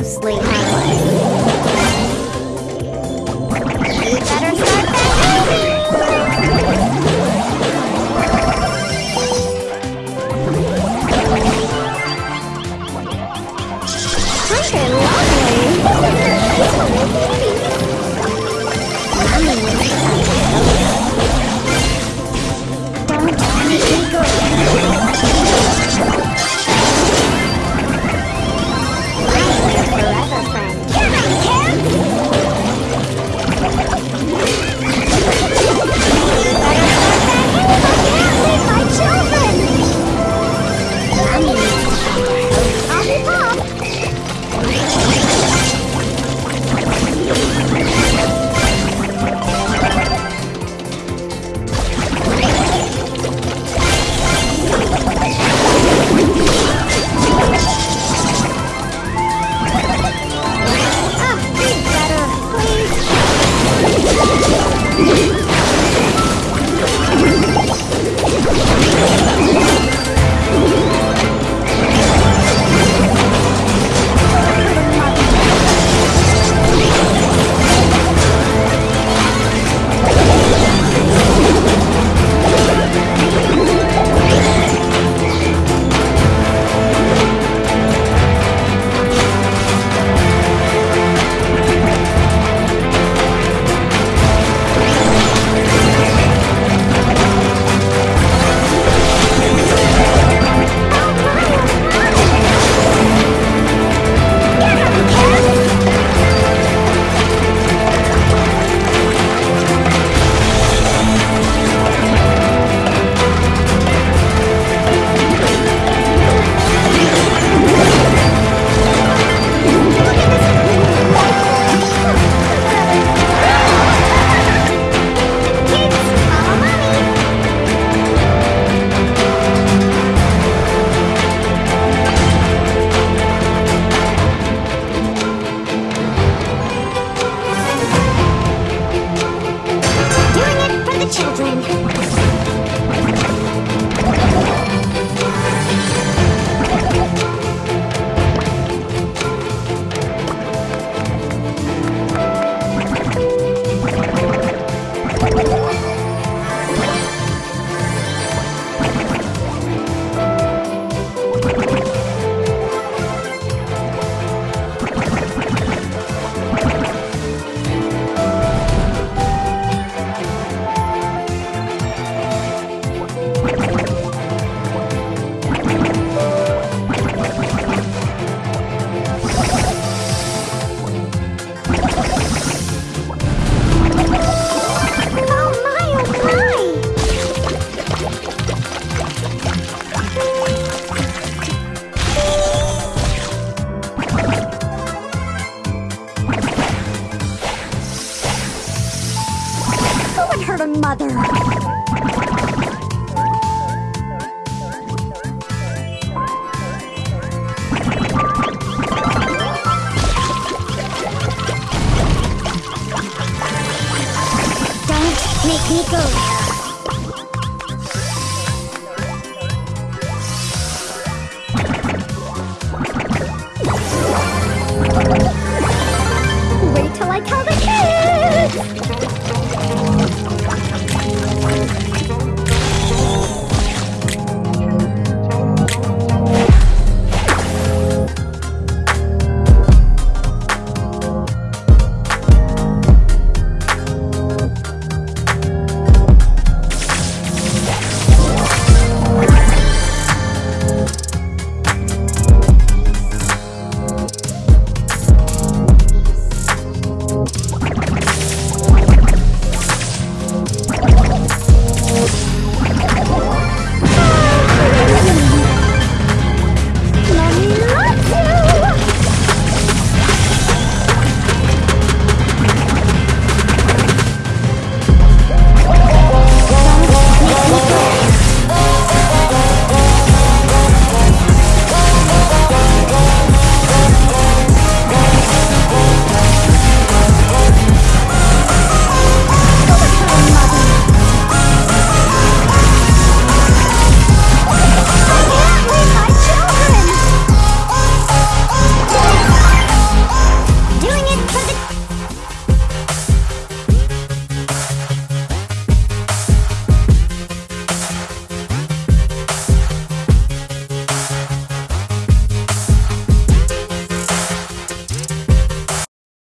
Lovely mother? Don't make me go there.